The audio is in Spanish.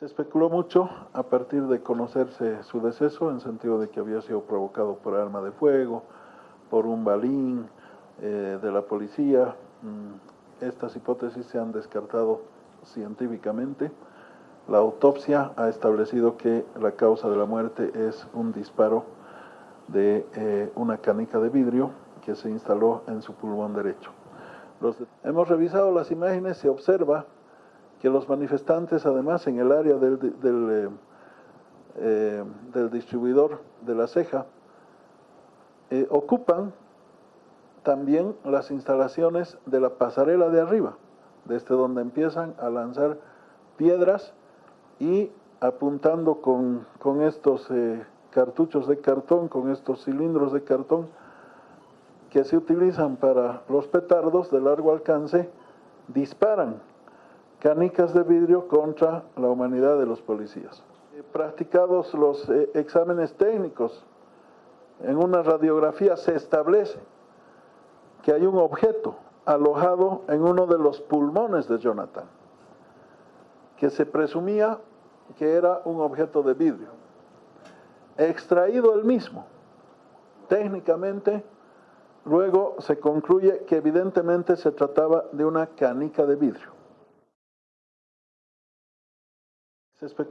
Se especuló mucho a partir de conocerse su deceso, en sentido de que había sido provocado por arma de fuego, por un balín eh, de la policía. Mm, estas hipótesis se han descartado científicamente. La autopsia ha establecido que la causa de la muerte es un disparo de eh, una canica de vidrio que se instaló en su pulmón derecho. hemos revisado las imágenes, se observa que los manifestantes, además, en el área del, del, eh, del distribuidor de la ceja, eh, ocupan también las instalaciones de la pasarela de arriba, desde donde empiezan a lanzar piedras y apuntando con, con estos eh, cartuchos de cartón, con estos cilindros de cartón que se utilizan para los petardos de largo alcance, disparan canicas de vidrio contra la humanidad de los policías. Practicados los eh, exámenes técnicos, en una radiografía se establece que hay un objeto alojado en uno de los pulmones de Jonathan, que se presumía que era un objeto de vidrio, extraído el mismo. Técnicamente, luego se concluye que evidentemente se trataba de una canica de vidrio. Se